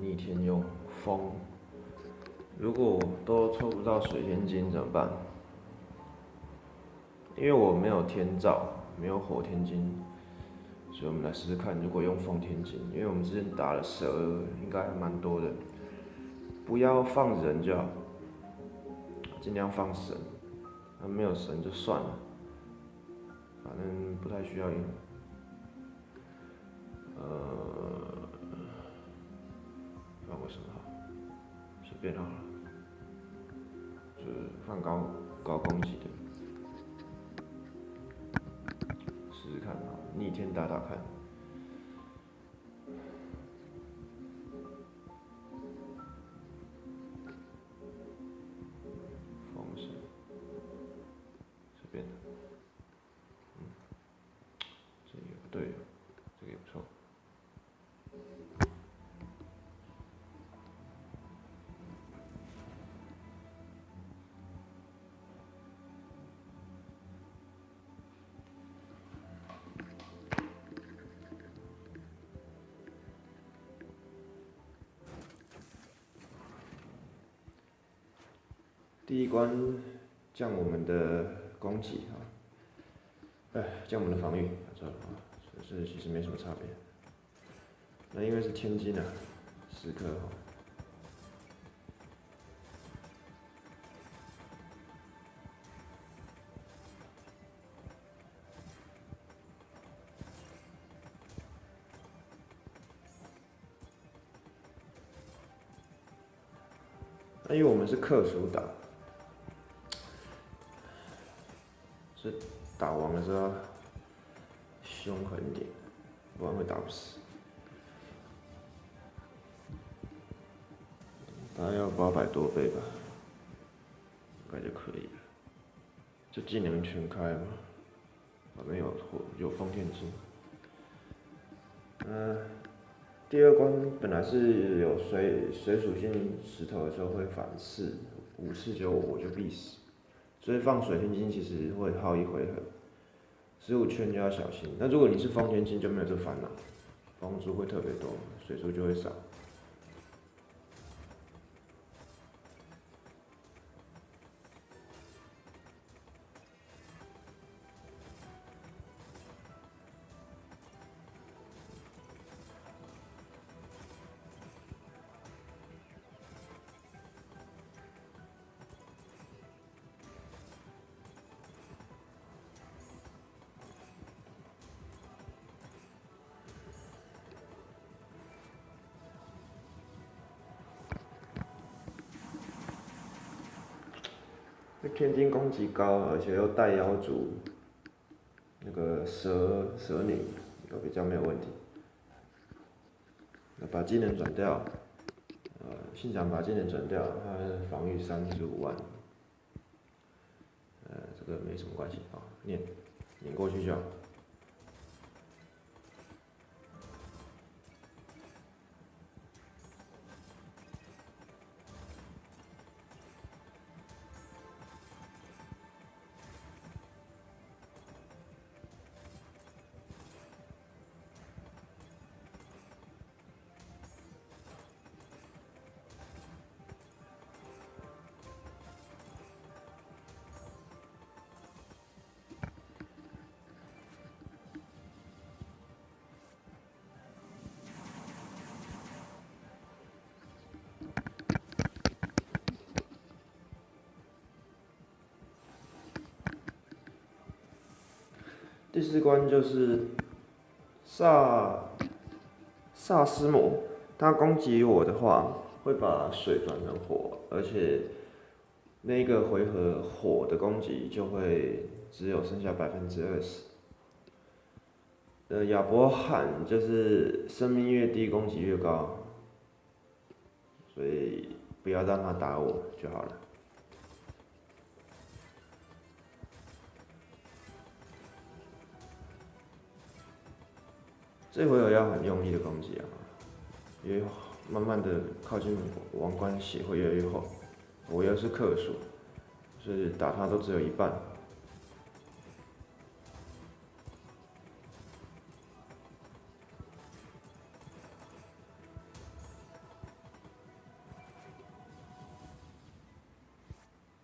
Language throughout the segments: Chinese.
逆天用风。如果都抽不到水天金怎么办？因为我没有天照，没有火天金，所以我们来试试看，如果用风天金，因为我们之前打了蛇，应该还蛮多的，不要放人就好，尽量放神，那没有神就算了，反正不太需要用，呃，变好了，就是放高高攻击的。试试看啊，逆天打打看。第一关降我们的攻击啊，哎，降我们的防御，错了啊，所以是其实没什么差别。那因为是天金啊，十颗哈。那因为我们是克数打，打王的时候凶狠一点，不然会打不死。大概要八百多倍吧，应该就可以了。就技能全开嘛，反正有火有封天金。嗯、第二关本来是有水水属性石头的时候会反噬，五次就我就必死，所以放水天金其实会耗一回合，十五圈就要小心。那如果你是方天金就没有这烦恼，房租会特别多，水珠就会少。这天津攻击高，而且又带妖族，那个蛇蛇女都比较没有问题。那把技能转掉，呃，信长把技能转掉，他防御三十五万，呃，这个没什么关系啊，念念过去就好。第四关就是萨萨斯魔，他攻击我的话会把水转成火，而且那个回合火的攻击就会只有剩下百分之二十。呃，亚伯罕就是生命越低攻击越高，所以不要让他打我就好了。这回合要很用力的攻击啊，越慢慢的靠近王冠血会越来越厚，我又是克数，所以打他都只有一半。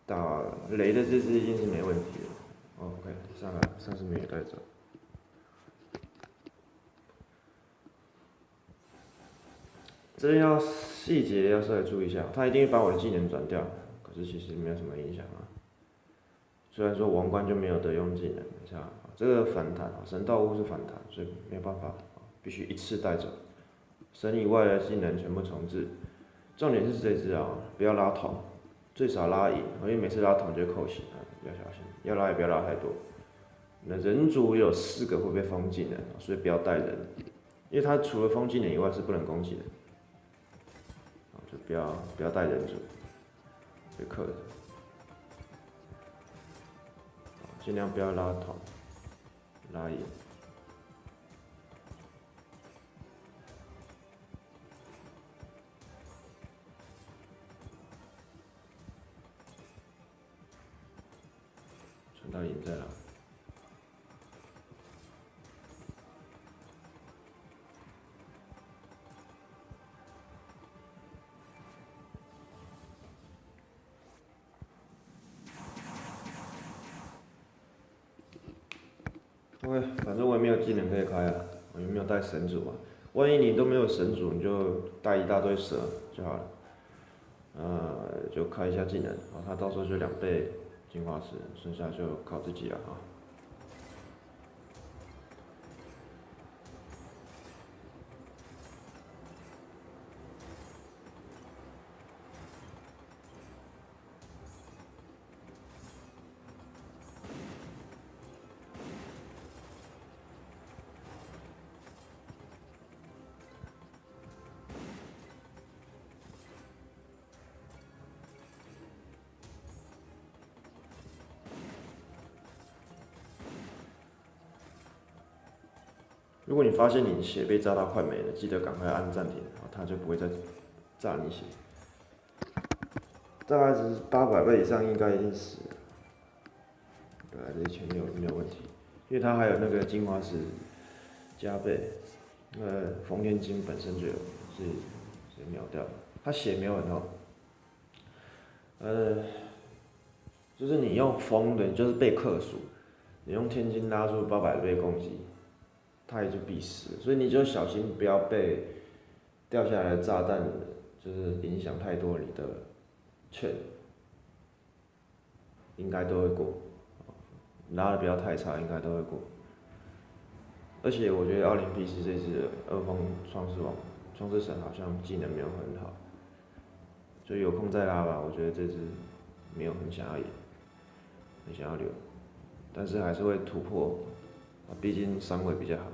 打雷的这只已经是没问题的，OK，下来三十有带走。这要细节要稍微注意一下，他一定会把我的技能转掉，可是其实没有什么影响啊。虽然说王冠就没有得用技能，你看这个反弹啊，神道物是反弹，所以没有办法，必须一次带走。神以外的技能全部重置，重点是这只啊，不要拉桶，最少拉赢，因为每次拉桶就扣血啊，要小心，要拉也不要拉太多。那人族有四个会被封技能，所以不要带人，因为他除了封技能以外是不能攻击的。不要不要带人组，别克的，尽量不要拉头，拉眼，传到赢在哪 OK，反正我也没有技能可以开啊，我也没有带神主啊。万一你都没有神主，你就带一大堆蛇就好了。呃，就开一下技能，然后，他到时候就两倍进化石，剩下就靠自己了啊。如果你发现你血被炸到快没了，记得赶快按暂停，然后它就不会再炸你血。大概是八百倍以上应该已经死了，对，这一圈没有没有问题，因为它还有那个精华石加倍，呃，封天金本身就有，是是秒掉，它血没有很厚，呃，就是你用风的，就是被克数，你用天金拉出八百倍攻击。他也就必死，所以你就小心不要被掉下来的炸弹，就是影响太多你的券，应该都会过，拉的不要太差，应该都会过。而且我觉得奥林匹斯这次二方创世王、创世神好像技能没有很好，所以有空再拉吧。我觉得这只没有很想要赢，很想要留，但是还是会突破。毕竟三位比较好。